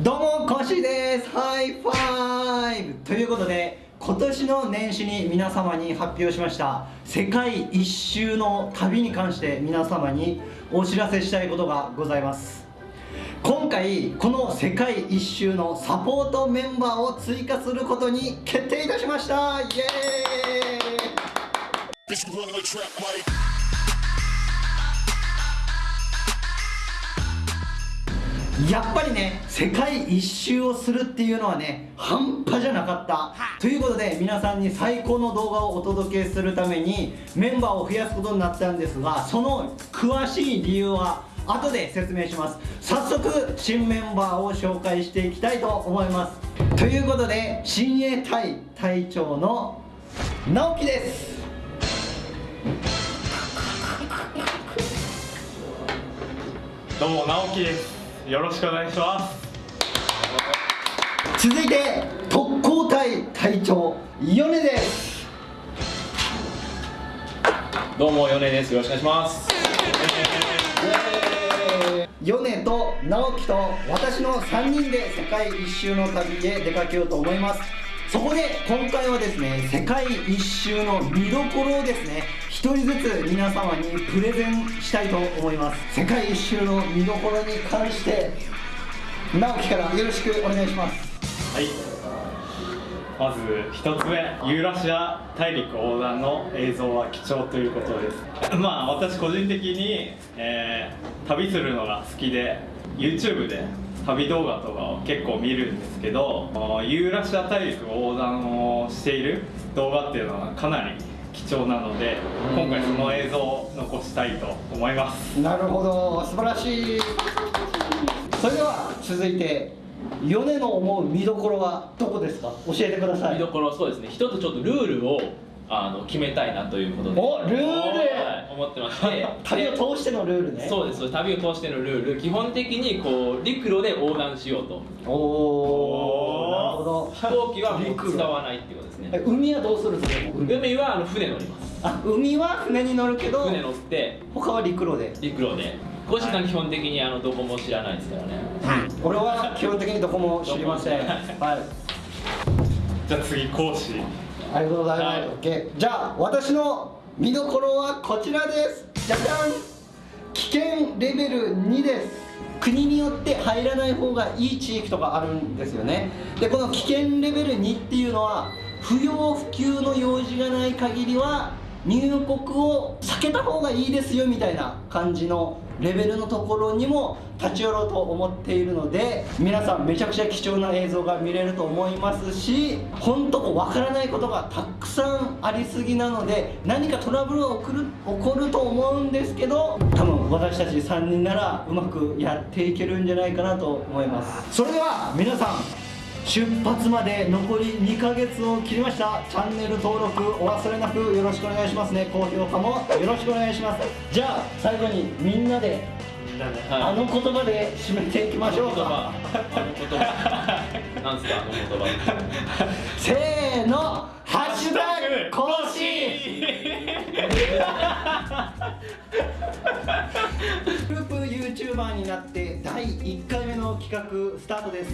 どうもコッシーです。ハイファイブということで今年の年始に皆様に発表しました世界一周の旅に関して皆様にお知らせしたいことがございます。今回この世界一周のサポートメンバーを追加することに決定いたしました。イエーイ！やっぱりね世界一周をするっていうのはね半端じゃなかった。ということで皆さんに最高の動画をお届けするためにメンバーを増やすことになったんですがその詳しい理由は後で説明します。早速新メンバーを紹介していきたいと思います。ということで親衛隊隊長の直樹です。どうも直樹ですよろしくお願いします。続いて特攻隊隊長米です。どうも米です。よろしくお願いします。米と直樹と私の3人で世界一周の旅へ出かけようと思いますそこで今回はですね世界一周の見どころをですね一人ずつ皆様にプレゼンしたいと思います。世界一周の見どころに関して直樹からよろしくお願いします。はい。まず1つ目ユーラシア大陸横断の映像は貴重ということです。まあ私個人的に、えー、旅するのが好きで YouTube で旅動画とかを結構見るんですけどユーラシア大陸横断をしている動画っていうのはかなり貴重なので今回その映像を残したいと思います。なるほど。素晴らしい。それでは続いて米の思う見どころはどこですか？教えてください。見どころそうですね。一つちょっとルールをあの決めたいなということで。おルール、はい、思ってまして。旅を通してのルールね。そうです旅を通してのルール。基本的にこう陸路で横断しようと。おおなるほど。飛行機はもう使わないっていうことですね。海はどうするんですか？海はあの船乗ります。あ海は船に乗るけど船乗って。他は陸路で。陸路で。コシさん基本的にあのどこも知らないですからね、うん、俺は基本的にどこも知りません。はい。じゃあ次講師ありがとうございます、はい、OK じゃあ私の見どころはこちらです。じゃじゃん。危険レベル2です。国によって入らない方がいい地域とかあるんですよね。でこの危険レベル2っていうのは不要不急の用事がない限りは入国を避けた方がいいですよみたいな感じのレベルのところにも立ち寄ろうと思っているので皆さんめちゃくちゃ貴重な映像が見れると思いますし本当わからないことがたくさんありすぎなので何かトラブルが起こる起こると思うんですけど多分私たち3人ならうまくやっていけるんじゃないかなと思います。それでは皆さん出発まで残り2ヶ月を切りました。チャンネル登録お忘れなくよろしくお願いしますね。高評価もよろしくお願いします。じゃあ最後にみんなであの言葉で締めていきましょうか。あの言葉。なんすかあの言葉。せーの。ハッシュタグ更新 グループ YouTuber になって第1回目の企画スタートです